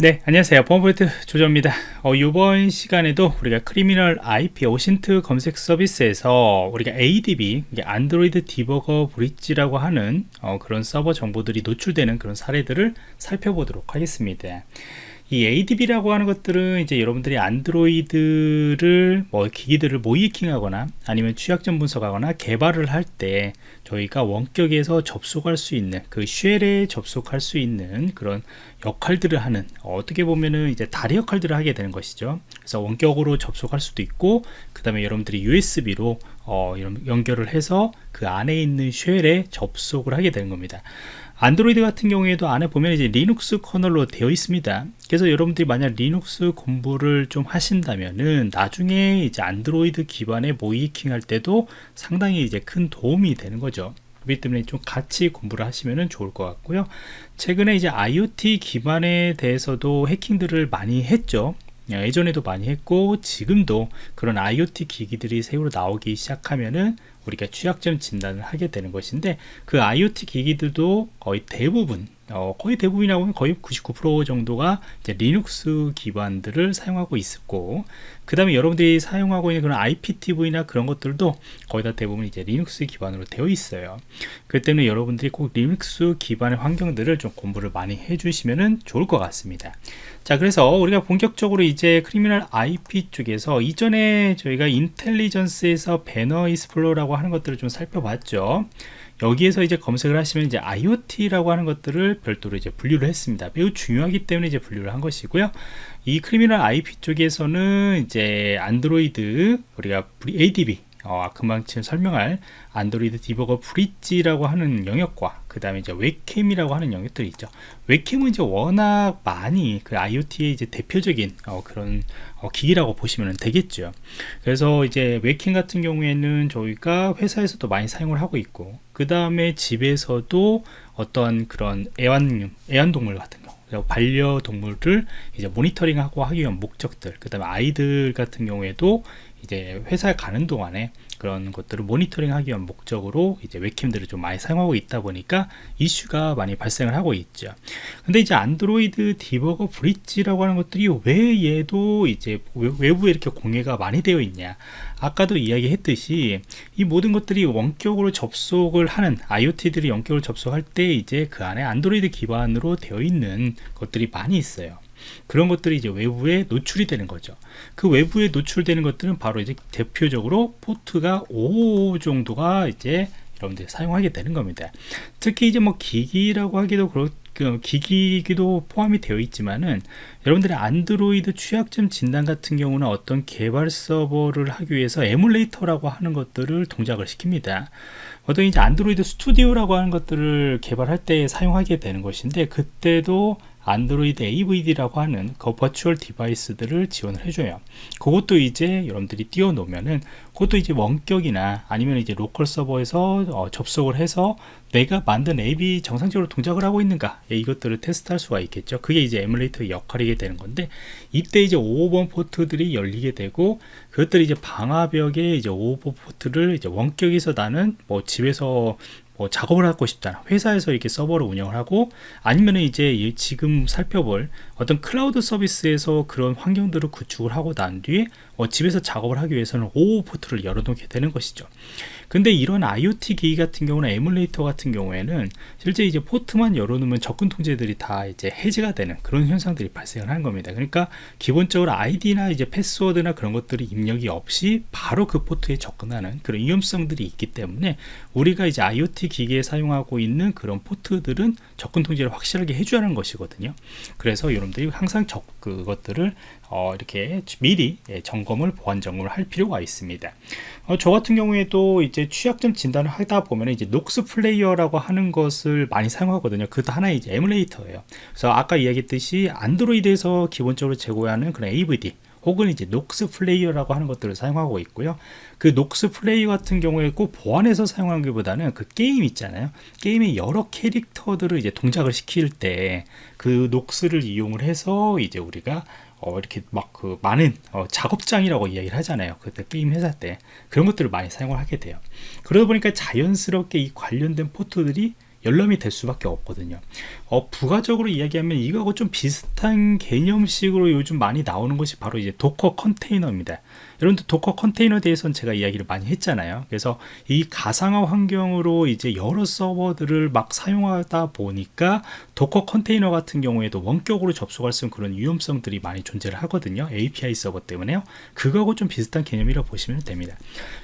네 안녕하세요. 보안프로젝트 조정원입니다. 어, 이번 시간에도 우리가 Criminal IP OSINT 검색 서비스에서 우리가 ADB 안드로이드 debugger bridge라고 하는 어, 그런 서버 정보들이 노출되는 그런 사례들을 살펴보도록 하겠습니다 이 ADB라고 하는 것들은 이제 여러분들이 안드로이드를 뭐 기기들을 모의해킹하거나 아니면 취약점 분석하거나 개발을 할 때 저희가 원격에서 접속할 수 있는 그 shell에 접속할 수 있는 그런 역할들을 하는 어떻게 보면은 이제 다리 역할들을 하게 되는 것이죠. 그래서 원격으로 접속할 수도 있고 그 다음에 여러분들이 USB로 어, 연결을 해서 그 안에 있는 shell에 접속을 하게 되는 겁니다 안드로이드 같은 경우에도 안에 보면 이제 리눅스 kernel로 되어 있습니다. 그래서 여러분들이 만약 리눅스 공부를 좀 하신다면은 나중에 이제 안드로이드 기반의 모의해킹 할 때도 상당히 이제 큰 도움이 되는 거죠. 그렇기 때문에 좀 같이 공부를 하시면 좋을 것 같고요. 최근에 이제 IoT 기반에 대해서도 해킹들을 많이 했죠. 예전에도 많이 했고 지금도 그런 IoT 기기들이 새로 나오기 시작하면은 우리가 취약점 진단을 하게 되는 것인데 그 IoT 기기들도 거의 대부분 어, 거의 대부분이라고 하면 거의 99% 정도가 리눅스 기반들을 사용하고 있었고 그 다음에 여러분들이 사용하고 있는 그런 IPTV나 그런 것들도 거의 다 대부분 이제 리눅스 기반으로 되어 있어요. 그 때문에 여러분들이 꼭 리눅스 기반의 환경들을 좀 공부를 많이 해주시면 좋을 것 같습니다. 자 그래서 우리가 본격적으로 이제 Criminal IP 쪽에서 이전에 저희가 intelligence에서 banner explorer라고 하는 것들을 좀 살펴봤죠 여기에서 이제 검색을 하시면 이제 IoT라고 하는 것들을 별도로 이제 분류를 했습니다. 매우 중요하기 때문에 이제 분류를 한 것이고요. 이 Criminal IP 쪽에서는 이제 안드로이드 우리가 ADB 어, 금방 지금 설명할 안드로이드 debugger bridge라고 하는 영역과 그 다음에 이제 웹캠이라고 하는 영역들이 있죠. 웹캠은 이제 워낙 많이 그 IoT의 이제 대표적인 어, 그런 어, 기기라고 보시면 되겠죠. 그래서 이제 웹캠 같은 경우에는 저희가 회사에서도 많이 사용을 하고 있고 그 다음에 집에서도 어떤 그런 애완 애완동물 같은 거 반려동물을 이제 모니터링하고 하기 위한 목적들 그 다음에 아이들 같은 경우에도 이제 회사에 가는 동안에 그런 것들을 모니터링 하기 위한 목적으로 이제 웹캠들을 좀 많이 사용하고 있다 보니까 이슈가 많이 발생을 하고 있죠. 근데 이제 안드로이드 디버거 브릿지라고 하는 것들이 왜 얘도 이제 외부에 이렇게 공개가 많이 되어 있냐? 아까도 이야기했듯이 이 모든 것들이 원격으로 접속을 하는 IoT들이 원격으로 접속할 때 이제 그 안에 안드로이드 기반으로 되어 있는 것들이 많이 있어요 그런 것들이 이제 외부에 노출이 되는 거죠. 그 외부에 노출되는 것들은 바로 이제 대표적으로 포트가 5 정도가 이제 여러분들이 사용하게 되는 겁니다. 특히 이제 뭐 기기라고 하기도 그렇 그 기기기도 포함이 되어 있지만은 여러분들의 안드로이드 취약점 진단 같은 경우는 어떤 개발 서버를 하기 위해서 emulator라고 하는 것들을 동작을 시킵니다. 어떤 이제 안드로이드 스튜디오라고 하는 것들을 개발할 때 사용하게 되는 것인데 그때도 안드로이드 AVD라고 하는 그 virtual device들을 지원을 해줘요. 그것도 이제 여러분들이 띄워 놓으면은 그것도 이제 원격이나 아니면 이제 local 서버에서 어, 접속을 해서 내가 만든 앱이 정상적으로 동작을 하고 있는가 예, 이것들을 테스트할 수가 있겠죠. 그게 이제 에뮬레이터 역할이게 되는 건데 이때 이제 5번 포트들이 열리게 되고 그것들이 이제 방화벽에 이제 5번 포트를 이제 원격에서 나는 뭐 집에서 뭐 작업을 하고 싶다 회사에서 이렇게 서버를 운영을 하고 아니면 이제 지금 살펴볼 어떤 클라우드 서비스에서 그런 환경들을 구축을 하고 난 뒤에 어, 집에서 작업을 하기 위해서는 OO 포트를 열어놓게 되는 것이죠. 근데 이런 IoT 기기 같은 경우는 에뮬레이터 같은 경우에는 실제 이제 포트만 열어놓으면 접근 통제들이 다 이제 해제가 되는 그런 현상들이 발생을 하는 겁니다. 그러니까 기본적으로 아이디나 이제 패스워드나 그런 것들이 입력이 없이 바로 그 포트에 접근하는 그런 위험성들이 있기 때문에 우리가 이제 IoT 기기에 사용하고 있는 그런 포트들은 접근 통제를 확실하게 해줘야 하는 것이거든요. 그래서 여러분들이 항상 적 그것들을 어, 이렇게 미리 예, 점검을 보안 점검을 할 필요가 있습니다. 어, 저 같은 경우에도 이제 취약점 진단을 하다 보면 이제 녹스 플레이어라고 하는 것을 많이 사용하거든요. 그것도 하나의 이제 에뮬레이터예요. 그래서 아까 이야기했듯이 안드로이드에서 기본적으로 제공하는 그런 AVD 혹은 이제 녹스 플레이어라고 하는 것들을 사용하고 있고요. 그 녹스 플레이어 같은 경우에 꼭 보안에서 사용하는 것보다는 그 게임 있잖아요. 게임의 여러 캐릭터들을 이제 동작을 시킬 때 그 녹스를 이용을 해서 이제 우리가 어, 이렇게 막 그 많은 어, 작업장이라고 이야기를 하잖아요. 그때 게임 회사 때 그런 것들을 많이 사용을 하게 돼요. 그러다 보니까 자연스럽게 이 관련된 포트들이 열람이 될 수밖에 없거든요. 어, 부가적으로 이야기하면 이거하고 좀 비슷한 개념식으로 요즘 많이 나오는 것이 바로 이제 도커 컨테이너입니다. 여러분들 도커 컨테이너에 대해서는 제가 이야기를 많이 했잖아요. 그래서 이 가상화 환경으로 이제 여러 서버들을 막 사용하다 보니까 도커 컨테이너 같은 경우에도 원격으로 접속할 수 있는 그런 위험성들이 많이 존재를 하거든요. API 서버 때문에요. 그거하고 좀 비슷한 개념이라고 보시면 됩니다.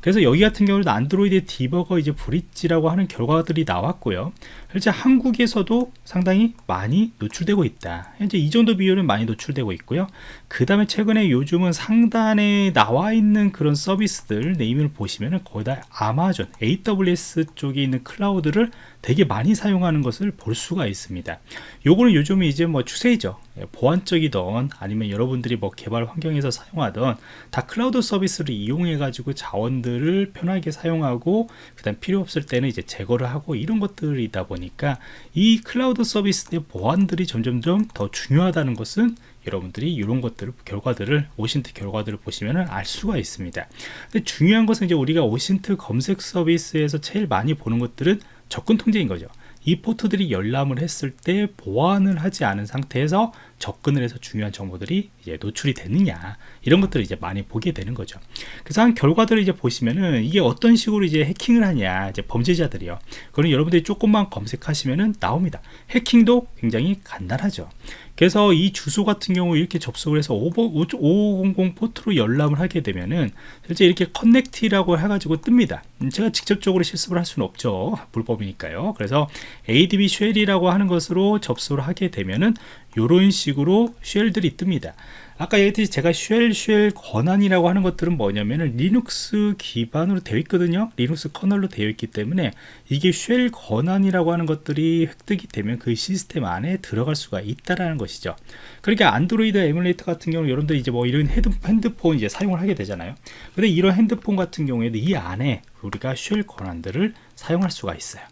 그래서 여기 같은 경우는 안드로이드 디버거 이제 bridge라고 하는 결과들이 나왔고요 실제 한국에서도 상당히 많이 노출되고 있다. 현재 이 정도 비율은 많이 노출되고 있고요. 그 다음에 최근에 요즘은 상단에 나와 있는 그런 서비스들 naming을 보시면은 거의 다 아마존 AWS 쪽에 있는 클라우드를 되게 많이 사용하는 것을 볼 수가 있습니다. 요거는 요즘 이제 뭐 추세이죠. 예, 보안적이던 아니면 여러분들이 뭐 개발 환경에서 사용하던 다 클라우드 서비스를 이용해 가지고 자원들을 편하게 사용하고 그 다음 필요 없을 때는 이제 제거를 하고 이런 것들이다 보니까 이 클라우드 서비스의 보안들이 점점점 더 중요하다는 것은 여러분들이 이런 것들을 결과들을 오신트 결과들을 보시면 알 수가 있습니다. 근데 중요한 것은 이제 우리가 오신트 검색 서비스에서 제일 많이 보는 것들은 접근 통제인 거죠. 이 포트들이 열람을 했을 때 보완을 하지 않은 상태에서 접근을 해서 중요한 정보들이 이제 노출이 되느냐 이런 것들을 이제 많이 보게 되는 거죠. 그래서 한 결과들을 이제 보시면은 이게 어떤 식으로 이제 해킹을 하냐 이제 범죄자들이요. 그거는 여러분들이 조금만 검색하시면은 나옵니다. 해킹도 굉장히 간단하죠. 그래서 이 주소 같은 경우 이렇게 접속을 해서 5500 포트로 열람을 하게 되면은 실제 이렇게 connect라고 해가지고 뜹니다. 음, 제가 직접적으로 실습을 할 수는 없죠. 불법이니까요. 그래서 adb 쉘이라고 하는 것으로 접속을 하게 되면은 이런 식으로 shell들이 뜹니다. 아까 얘기했듯이 제가 shell, shell 권한이라고 하는 것들은 뭐냐면은 리눅스 기반으로 되어 있거든요. 리눅스 커널로 되어 있기 때문에 이게 shell 권한이라고 하는 것들이 획득이 되면 그 시스템 안에 들어갈 수가 있다라는 것이죠. 그러니까 안드로이드 에뮬레이터 같은 경우 여러분들 이제 뭐 이런 핸드폰 이제 사용을 하게 되잖아요. 근데 이런 핸드폰 같은 경우에도 이 안에 우리가 shell 권한들을 사용할 수가 있어요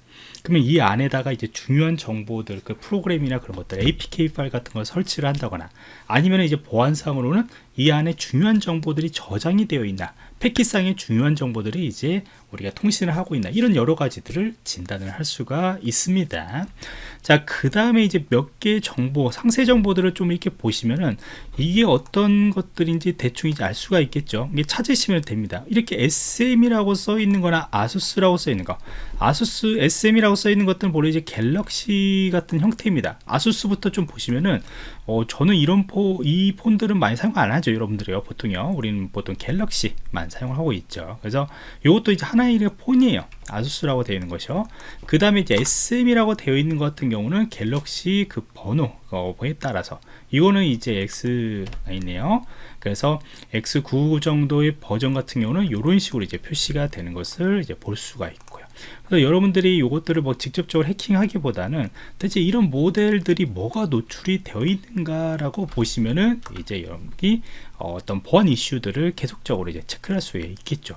그러면 이 안에다가 이제 중요한 정보들 그 프로그램이나 그런 것들 APK 파일 같은 걸 설치를 한다거나 아니면 이제 보안상으로는 이 안에 중요한 정보들이 저장이 되어 있나 패킷상의 중요한 정보들이 이제 우리가 통신을 하고 있나 이런 여러 가지들을 진단을 할 수가 있습니다. 자 그 다음에 이제 몇 개의 정보 상세 정보들을 좀 이렇게 보시면은 이게 어떤 것들인지 대충 이제 알 수가 있겠죠. 이게 찾으시면 됩니다. 이렇게 SM이라고 써 있는 거나 아수스라고 써 있는 거 아수스 SM이라고 써 있는 것들은 원래 이제 갤럭시 같은 형태입니다. 아수스부터 좀 보시면은 어, 저는 이런 포, 이 폰들은 많이 사용 안 하죠 여러분들이요. 보통요. 우리는 보통 갤럭시만 사용하고 있죠. 그래서 이것도 이제 하나의 폰이에요. 아수스라고 되어 있는 것이요. 그 다음에 이제 SM이라고 되어 있는 것 같은 경우는 갤럭시 그 번호에 따라서. 이거는 이제 X가 있네요. 그래서 X9 정도의 버전 같은 경우는 이런 식으로 이제 표시가 되는 것을 이제 볼 수가 있고요. 그래서 여러분들이 이것들을 뭐 직접적으로 해킹하기보다는 대체 이런 모델들이 뭐가 노출이 되어 있는가라고 보시면은 이제 여러분이 어, 어떤 보안 이슈들을 계속적으로 이제 체크할 수 있겠죠.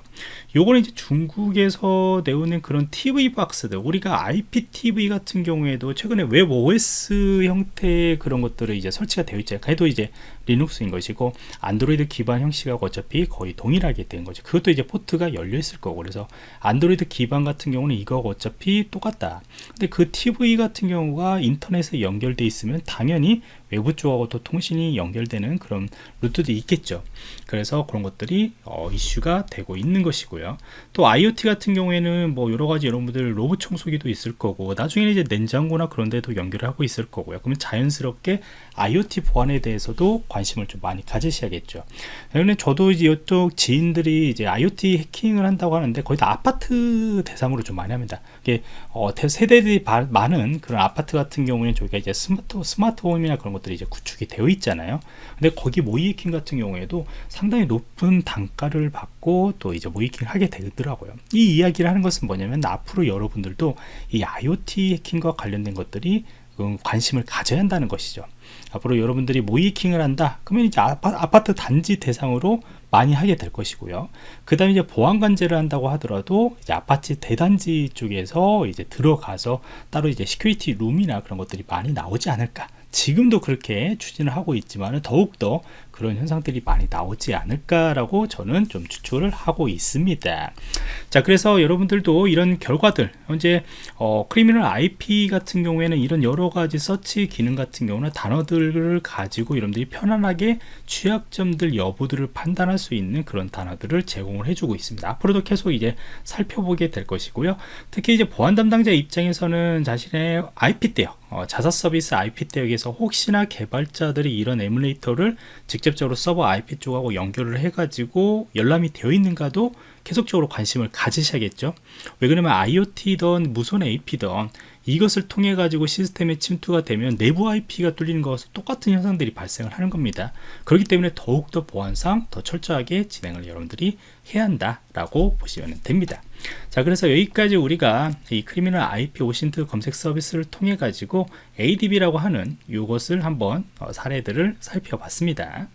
요거는 이제 중국에서 나오는 그런 TV 박스들, 우리가 IPTV 같은 경우에도 최근에 web OS 형태의 그런 것들을 이제 설치가 되어 있잖아요. 그래도 이제 리눅스인 것이고 안드로이드 기반 형식하고 어차피 거의 동일하게 된 거죠. 그것도 이제 포트가 열려 있을 거고 그래서 안드로이드 기반 같은 경우는 이거 어차피 똑같다. 근데 그 TV 같은 경우가 인터넷에 연결돼 있으면 당연히 외부 쪽하고도 통신이 연결되는 그런 루트도 있겠죠. 그래서 그런 것들이 어, 이슈가 되고 있는 것이고요. 또 IoT 같은 경우에는 뭐 여러가지 여러분들 로봇 청소기도 있을 거고 나중에 이제 냉장고나 그런 데도 연결을 하고 있을 거고요. 그러면 자연스럽게 IoT 보안에 대해서도 관심을 좀 많이 가지셔야겠죠. 그런데 저도 이제 이쪽 지인들이 이제 IoT 해킹을 한다고 하는데 거의 다 아파트 대상으로 좀 많이 합니다. 이게 어, 세대들이 많은 그런 아파트 같은 경우에는 저희가 이제 스마트 스마트홈이나 그런 것 들이 이제 구축이 되어 있잖아요. 근데 거기 모이킹 같은 경우에도 상당히 높은 단가를 받고 또 이제 모이킹을 하게 되더라고요. 이 이야기를 하는 것은 뭐냐면 앞으로 여러분들도 이 IoT 해킹과 관련된 것들이 관심을 가져야 한다는 것이죠. 앞으로 여러분들이 모이킹을 한다 그러면 이제 아파, 트 단지 대상으로 많이 하게 될 것이고요 그 다음에 이제 보안 관제를 한다고 하더라도 이제 아파트 대단지 쪽에서 이제 들어가서 따로 이제 security room이나 그런 것들이 많이 나오지 않을까 지금도 그렇게 추진을 하고 있지만 더욱더 그런 현상들이 많이 나오지 않을까라고 저는 좀 추측을 하고 있습니다. 자, 그래서 여러분들도 이런 결과들, 현재 어, Criminal IP 같은 경우에는 이런 여러 가지 서치 기능 같은 경우는 단어들을 가지고 여러분들이 편안하게 취약점들 여부들을 판단할 수 있는 그런 단어들을 제공을 해주고 있습니다. 앞으로도 계속 이제 살펴보게 될 것이고요. 특히 이제 보안 담당자 입장에서는 자신의 IP 대역, 어, 자사 서비스 IP 대역에서 혹시나 개발자들이 이런 에뮬레이터를 직 접적으로 서버 IP 쪽하고 연결을 해가지고 열람이 되어 있는가도 계속적으로 관심을 가지셔야겠죠. 왜 그러면 IoT든 무선 AP든 이것을 통해 가지고 시스템에 침투가 되면 내부 IP가 뚫리는 것과 똑같은 현상들이 발생을 하는 겁니다. 그렇기 때문에 더욱더 보안상 더 철저하게 진행을 여러분들이 해야 한다라고 보시면 됩니다. 자, 그래서 여기까지 우리가 이 크리미널 IP 오신트 검색 서비스를 통해 가지고 ADB라고 하는 이것을 한번 어, 사례들을 살펴봤습니다.